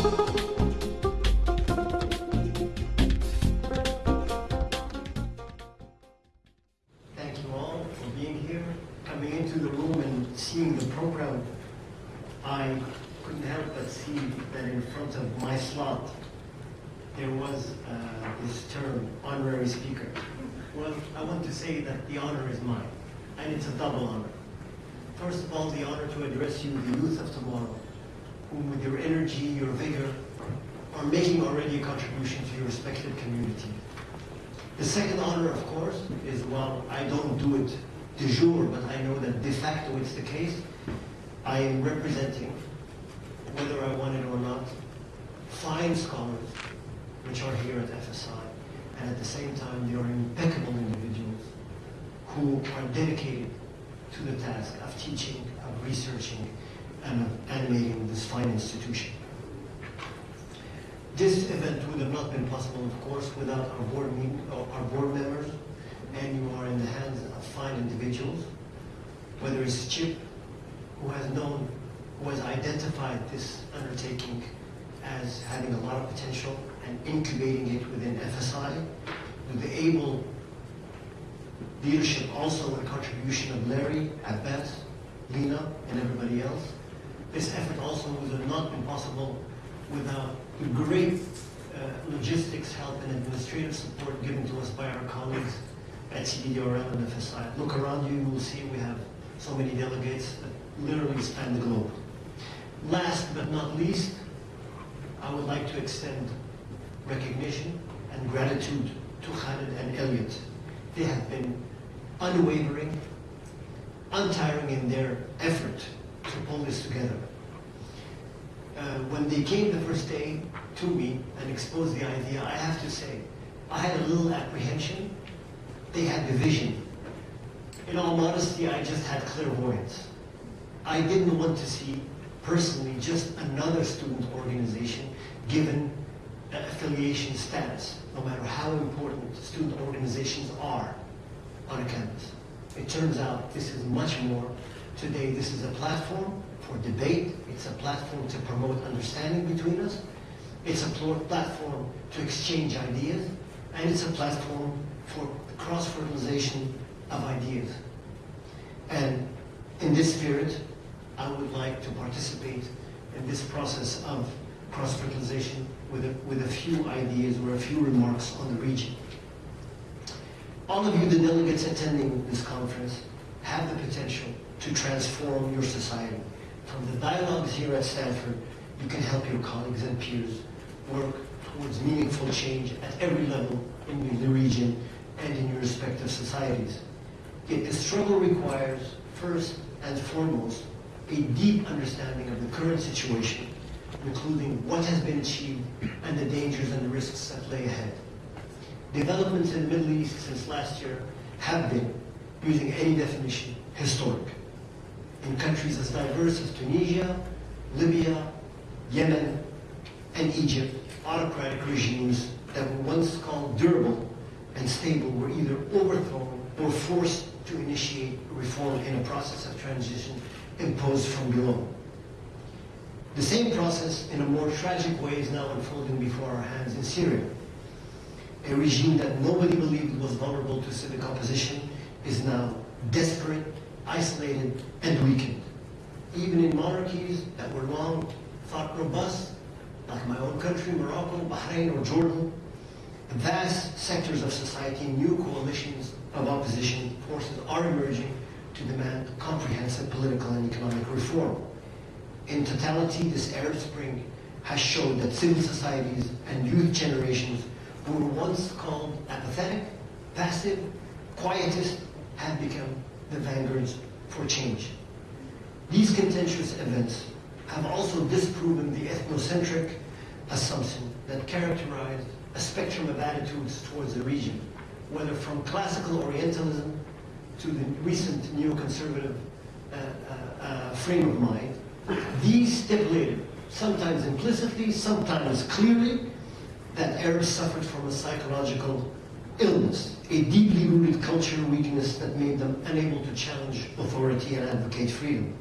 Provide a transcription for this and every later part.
Thank you all for being here. Coming into the room and seeing the program, I couldn't help but see that in front of my slot, there was uh, this term, honorary speaker. Well, I want to say that the honor is mine, and it's a double honor. First of all, the honor to address you, the youth of tomorrow, whom with your energy, your vigor, are making already a contribution to your respective community. The second honor, of course, is while I don't do it de jure, but I know that de facto it's the case, I am representing, whether I want it or not, fine scholars which are here at FSI, and at the same time they are impeccable individuals who are dedicated to the task of teaching, of researching, and of animating this fine institution. This event would have not been possible, of course, without our board, uh, our board members, and you are in the hands of fine individuals, whether it's Chip, who has known, who has identified this undertaking as having a lot of potential and incubating it within FSI, with the able leadership also and contribution of Larry, Abbas, Lena, and everybody else. This effort also would have not been possible without the great uh, logistics help and administrative support given to us by our colleagues at CDDRL and FSI. Look around you, you will see we have so many delegates that literally span the globe. Last but not least, I would like to extend recognition and gratitude to Khalid and Elliot. They have been unwavering, untiring in their effort to pull this together. Uh, when they came the first day to me and exposed the idea, I have to say, I had a little apprehension. They had the vision. In all modesty, I just had clairvoyance. I didn't want to see personally just another student organization given uh, affiliation status, no matter how important student organizations are on a campus. It turns out this is much more. Today, this is a platform for debate. It's a platform to promote understanding between us. It's a platform to exchange ideas. And it's a platform for cross-fertilization of ideas. And in this spirit, I would like to participate in this process of cross-fertilization with a, with a few ideas or a few remarks on the region. All of you, the delegates attending this conference, have the potential to transform your society. From the dialogues here at Stanford, you can help your colleagues and peers work towards meaningful change at every level in the region and in your respective societies. Yet the struggle requires, first and foremost, a deep understanding of the current situation, including what has been achieved and the dangers and the risks that lay ahead. Developments in the Middle East since last year have been, using any definition, historic. In countries as diverse as Tunisia, Libya, Yemen, and Egypt, autocratic regimes that were once called durable and stable were either overthrown or forced to initiate reform in a process of transition imposed from below. The same process, in a more tragic way, is now unfolding before our hands in Syria. A regime that nobody believed was vulnerable to civic opposition is now desperate, isolated, and weakened. Even in monarchies that were long thought robust, like my own country, Morocco, Bahrain, or Jordan, vast sectors of society, new coalitions of opposition forces are emerging to demand comprehensive political and economic reform. In totality, this Arab Spring has shown that civil societies and youth generations who were once called apathetic, passive, quietist, have become the vanguards for change. These contentious events have also disproven the ethnocentric assumption that characterized a spectrum of attitudes towards the region, whether from classical Orientalism to the recent neoconservative uh, uh, uh, frame of mind. These stipulated, sometimes implicitly, sometimes clearly, that Arabs suffered from a psychological illness, a deeply rooted cultural weakness that made them unable to challenge authority and advocate freedom.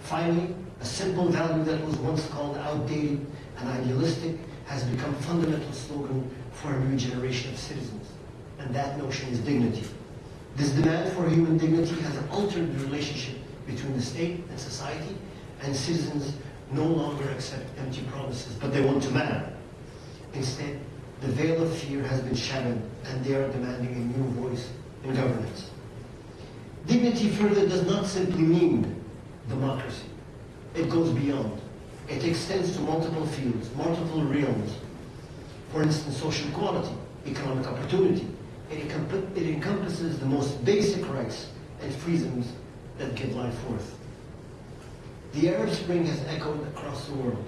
Finally, a simple value that was once called outdated and idealistic has become fundamental slogan for a new generation of citizens. And that notion is dignity. This demand for human dignity has altered the relationship between the state and society, and citizens no longer accept empty promises, but they want to matter. Instead, the veil of fear has been shattered, and they are demanding a new voice in governance. Dignity further does not simply mean democracy. It goes beyond. It extends to multiple fields, multiple realms. For instance, social equality, economic opportunity. It, it encompasses the most basic rights and freedoms that give life worth. The Arab Spring has echoed across the world.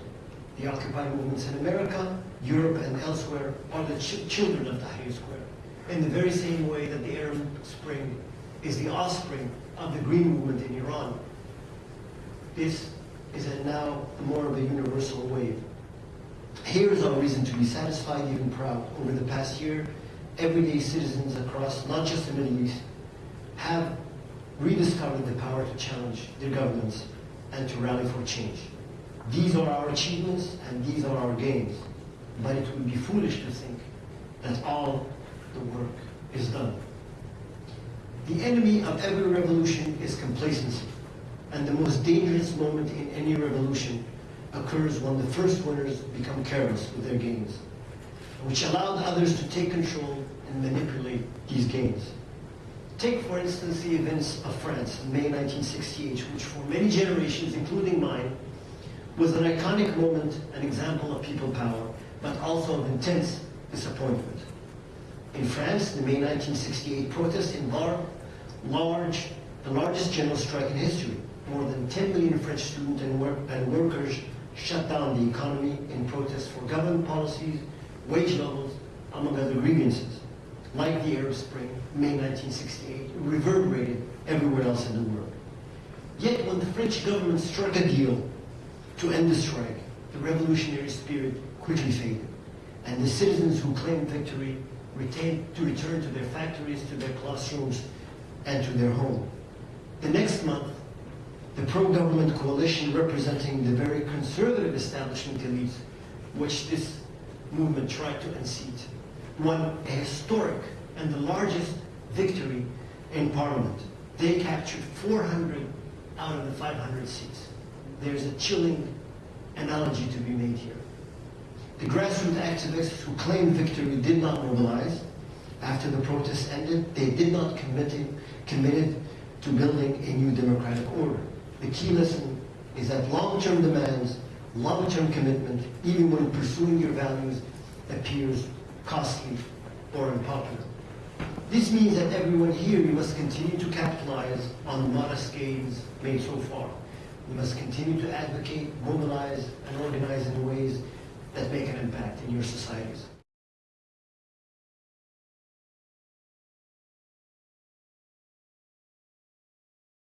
The Occupy movements in America, Europe, and elsewhere are the ch- children of Tahrir Square. In the very same way that the Arab Spring is the offspring of the Green Movement in Iran, this is now more of a universal wave. Here is our reason to be satisfied, even proud. Over the past year, everyday citizens across not just the Middle East have rediscovered the power to challenge their governments and to rally for change. These are our achievements and these are our gains. But it would be foolish to think that all the work is done. The enemy of every revolution is complacency. And the most dangerous moment in any revolution occurs when the first winners become careless with their gains, which allowed others to take control and manipulate these gains. Take, for instance, the events of France in May 1968, which for many generations, including mine, was an iconic moment, an example of people power, but also of intense disappointment. In France, the May 1968 protests involved large, the largest general strike in history. More than 10 million French students and, work, and workers shut down the economy in protest for government policies, wage levels, among other grievances. Like the Arab Spring, May 1968, reverberated everywhere else in the world. Yet when the French government struck a deal to end the strike, the revolutionary spirit quickly faded, and the citizens who claimed victory retained to return to their factories, to their classrooms, and to their home. The next month, the pro-government coalition representing the very conservative establishment elites, which this movement tried to unseat, won a historic and the largest victory in parliament. They captured 400 out of the 500 seats. There's a chilling analogy to be made here. The grassroots activists who claimed victory did not mobilize. After the protests ended, they did not commit committed to building a new democratic order. The key lesson is that long-term demands, long-term commitment, even when pursuing your values, appears costly or unpopular. This means that everyone here, we must continue to capitalize on the modest gains made so far. We must continue to advocate, mobilize, and organize in ways that make an impact in your societies.